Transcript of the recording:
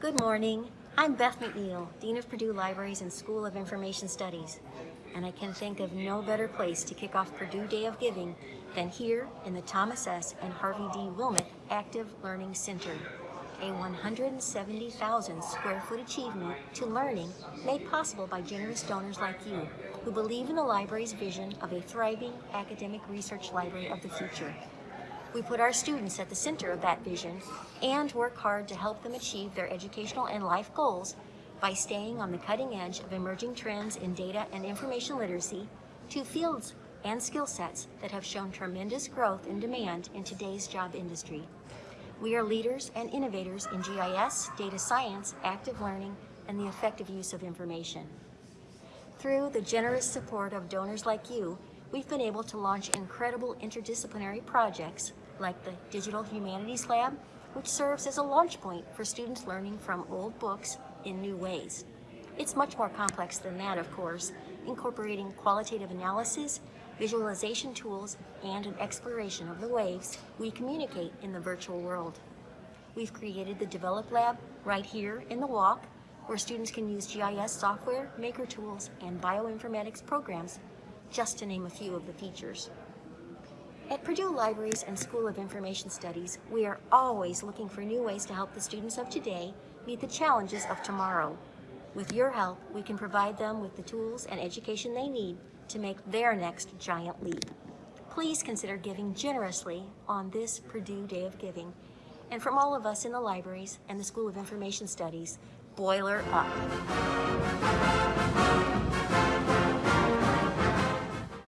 Good morning. I'm Beth McNeil, Dean of Purdue Libraries and School of Information Studies, and I can think of no better place to kick off Purdue Day of Giving than here in the Thomas S. and Harvey D. Wilmeth Active Learning Center, a 170,000 square foot achievement to learning made possible by generous donors like you who believe in the library's vision of a thriving academic research library of the future. We put our students at the center of that vision and work hard to help them achieve their educational and life goals by staying on the cutting edge of emerging trends in data and information literacy to fields and skill sets that have shown tremendous growth in demand in today's job industry. We are leaders and innovators in GIS, data science, active learning, and the effective use of information. Through the generous support of donors like you, we've been able to launch incredible interdisciplinary projects like the Digital Humanities Lab, which serves as a launch point for students learning from old books in new ways. It's much more complex than that, of course, incorporating qualitative analysis, visualization tools, and an exploration of the ways we communicate in the virtual world. We've created the Develop Lab right here in the WALC, where students can use GIS software, maker tools, and bioinformatics programs just to name a few of the features. At Purdue Libraries and School of Information Studies, we are always looking for new ways to help the students of today meet the challenges of tomorrow. With your help, we can provide them with the tools and education they need to make their next giant leap. Please consider giving generously on this Purdue Day of Giving. And from all of us in the libraries and the School of Information Studies, boiler up.